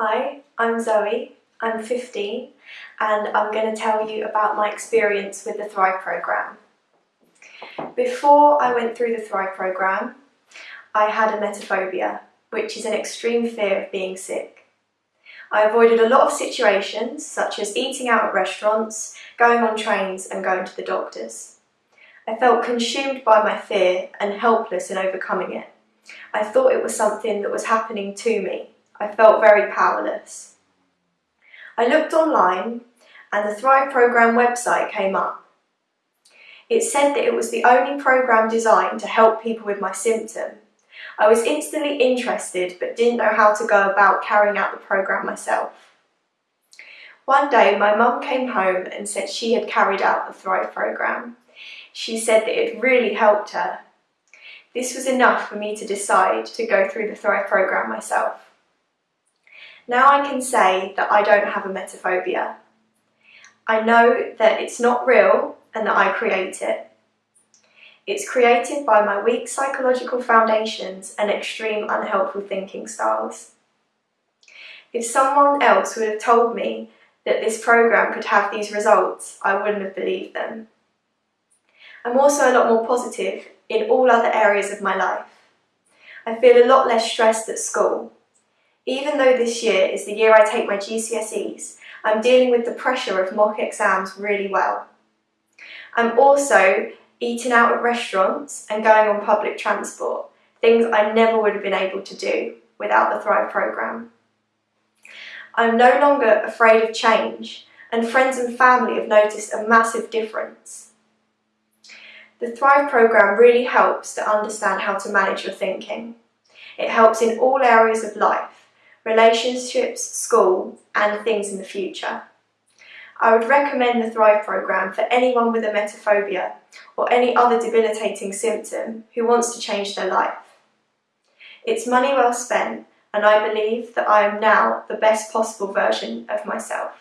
Hi, I'm Zoe, I'm 15 and I'm going to tell you about my experience with the Thrive programme. Before I went through the Thrive programme, I had a emetophobia, which is an extreme fear of being sick. I avoided a lot of situations such as eating out at restaurants, going on trains and going to the doctors. I felt consumed by my fear and helpless in overcoming it. I thought it was something that was happening to me. I felt very powerless. I looked online and the Thrive Programme website came up. It said that it was the only programme designed to help people with my symptom. I was instantly interested but didn't know how to go about carrying out the programme myself. One day my mum came home and said she had carried out the Thrive programme. She said that it really helped her. This was enough for me to decide to go through the Thrive programme myself. Now I can say that I don't have a emetophobia. I know that it's not real and that I create it. It's created by my weak psychological foundations and extreme unhelpful thinking styles. If someone else would have told me that this program could have these results, I wouldn't have believed them. I'm also a lot more positive in all other areas of my life. I feel a lot less stressed at school. Even though this year is the year I take my GCSEs, I'm dealing with the pressure of mock exams really well. I'm also eating out at restaurants and going on public transport, things I never would have been able to do without the Thrive programme. I'm no longer afraid of change and friends and family have noticed a massive difference. The Thrive programme really helps to understand how to manage your thinking. It helps in all areas of life, relationships, school and things in the future. I would recommend the Thrive programme for anyone with emetophobia or any other debilitating symptom who wants to change their life. It's money well spent and I believe that I am now the best possible version of myself.